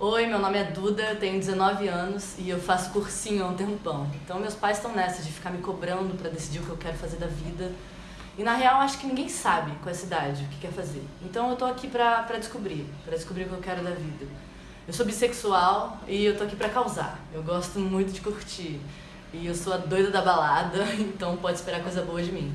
Oi, meu nome é Duda, tenho 19 anos e eu faço cursinho há um tempão. Então meus pais estão nessa de ficar me cobrando para decidir o que eu quero fazer da vida. E na real acho que ninguém sabe com essa idade o que quer fazer. Então eu tô aqui pra, pra descobrir, pra descobrir o que eu quero da vida. Eu sou bissexual e eu tô aqui pra causar. Eu gosto muito de curtir. E eu sou a doida da balada, então pode esperar coisa boa de mim.